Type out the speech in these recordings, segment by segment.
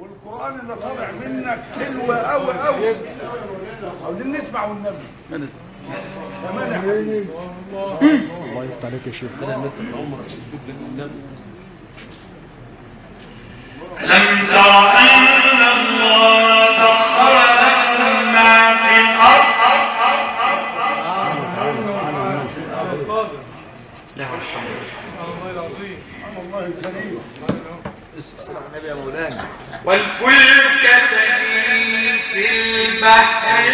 والقرآن اللي طالع منك حلو قوي قوي عاوزين نسمع والنبي. كمان يا الله يفتح عليك يا شيخ. ألم تر أن الله سخر لكم ما في الأرض نعم الحمد لله. الله الكريم والفلك تجري في البحر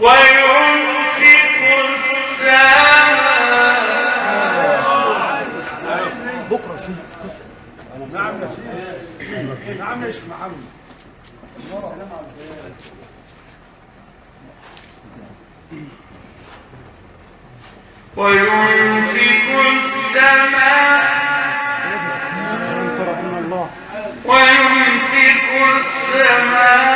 ويمسك السماء بكرة في نعم يا سيدي نعم يا شيخ محمد. ويمسك السماء. ويمسك السماء.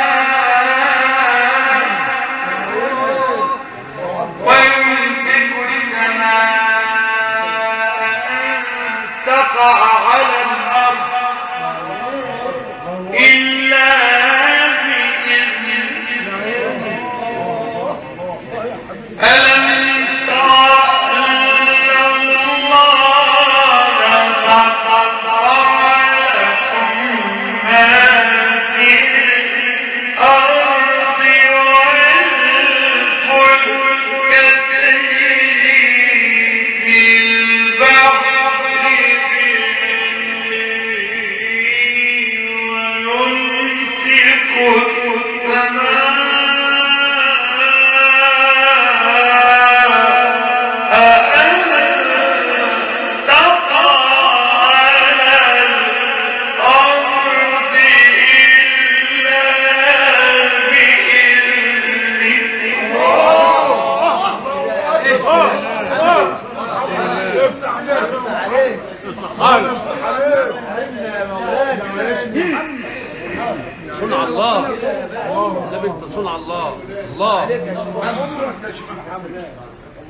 صنع الله. الله. عمرك يا شيخ محمد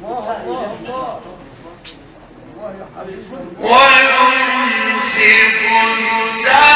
الله الله الله الله يا حبيبي ويمسك السماء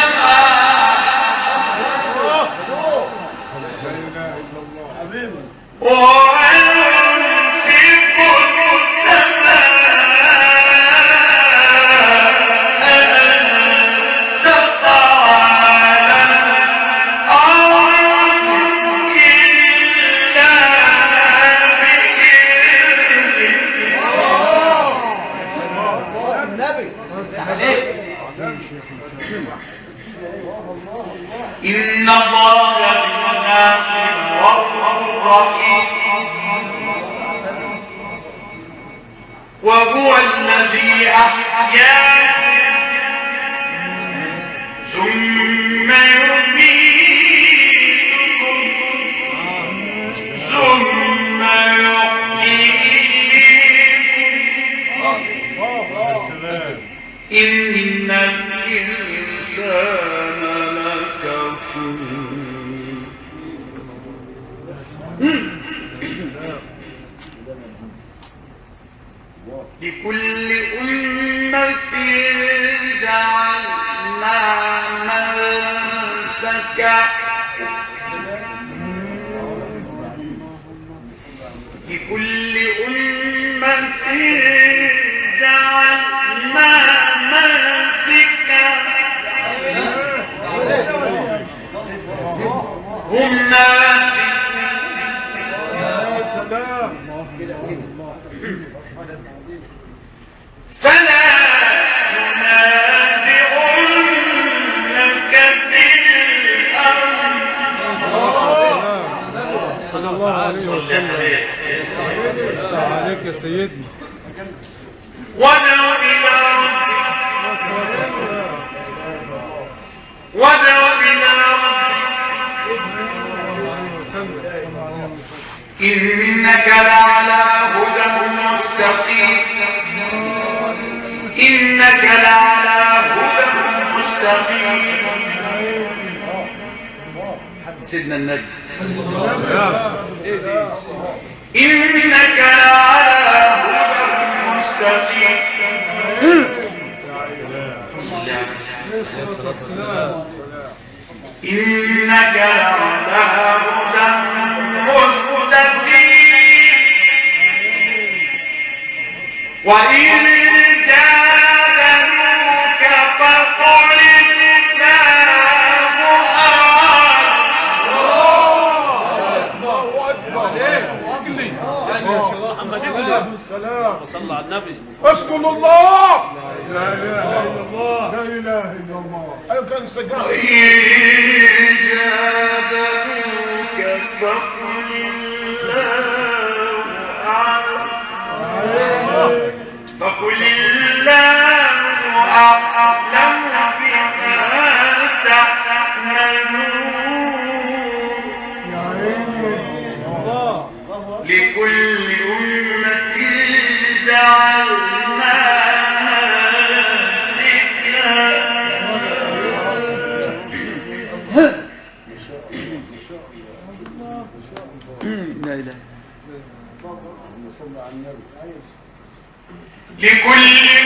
إن الله وهو الذي أحياكم ثم يميتكم إن الإنسان لكفور لكل أمة جعلنا منسكا لكل أمة جعلنا منسكا هم ناسك فلا تنازعنك في الأمر صلى الله عليه وسلم يفتح عليك يا سيدنا. ودع إلى ربك ودع إلى ربك إنك لعلى هدى مستقيم. إنك لعلى هدى مستقيم. سيدنا النبي. إنك لعلى هدى مستقيم. إنك هدى مستقيم وإن جادلوك فقل صلى على النبي. اسكن الله. لا إله إلا الله. لا إله إلا الله. أيوه كان سجل وإن جادلوك فقل الله أعلم فقل الله أعلم لكل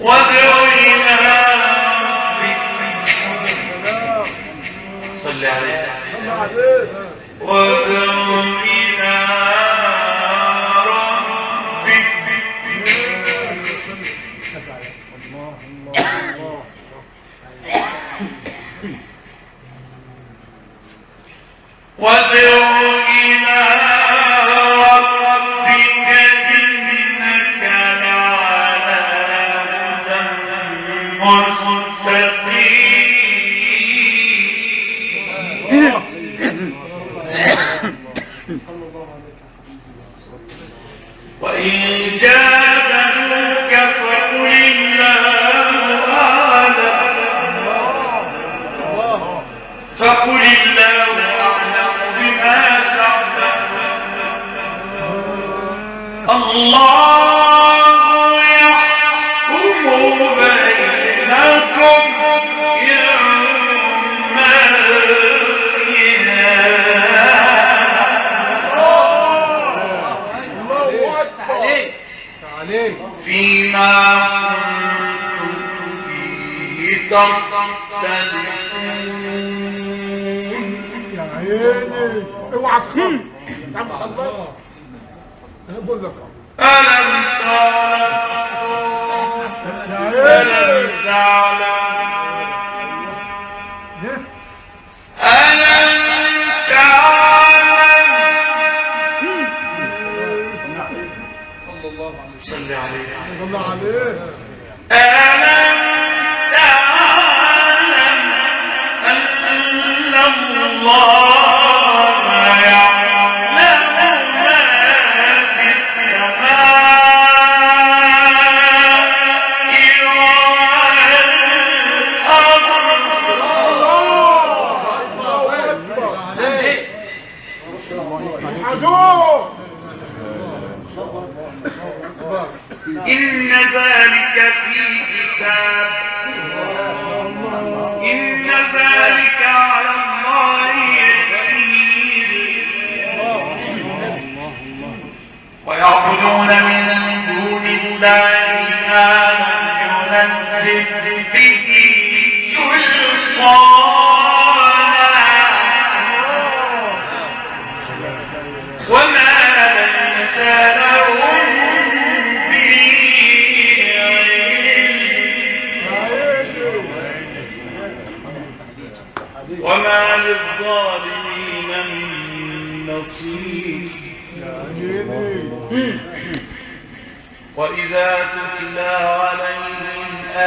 وادعو إلى ربك صل عليه عليك وادعو إلى ربك وادعو اوعى تخاف. خلاص. أنا بقول لك ألم تعلم؟ ألم تعلم صل عليه الله عليك ألم إن ذلك في كتاب. إن ذلك على الله يسير. ويعبدون من دون الله ما ينزل.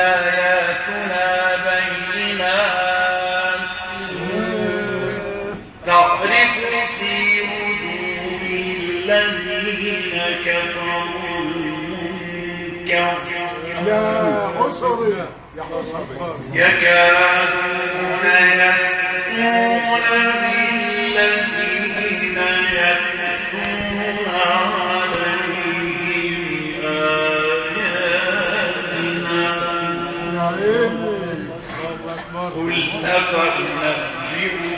آياتنا بينات. تعرف في وجوه الذين كفروا المنكر. يا يكادون يسكون بالذين أفأنبئكم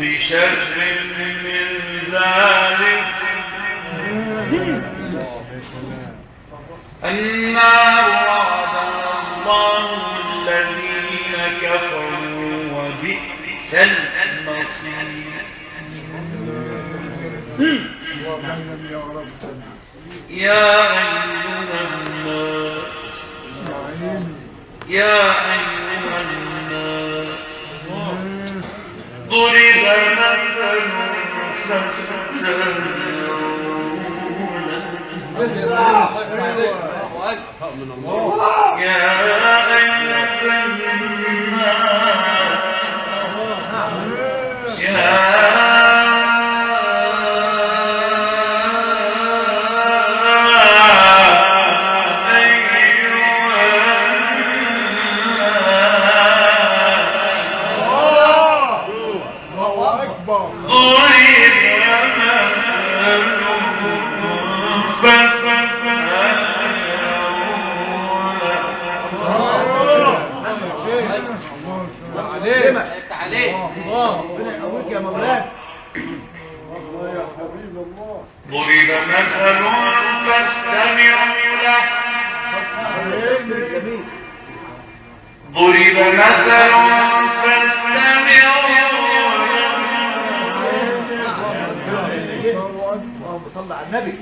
بشر من ذلك النار وعدها الله الذين كفروا وبئس المصير يا أيها الناس يا أيها ضرب مثل فاستمعوا له وأكثر من الله يا أيها الناس انت عليك ربنا يقويك يا مولانا الله يا حبيب الله ضرب مثل فاستمعوا له. ضرب مثل فاستمعوا له. اللهم صل على النبي.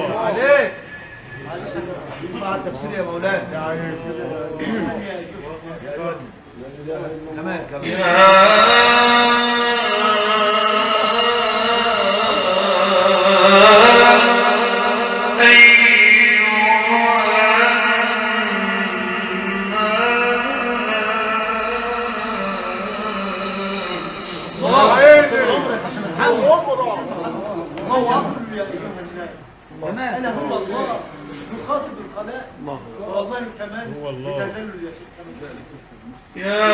عليك مع التفسير يا مولانا كمان كمان أنا هو الله. يخاطب الخلائق والله الكمال بتزلل يا شيخ. يا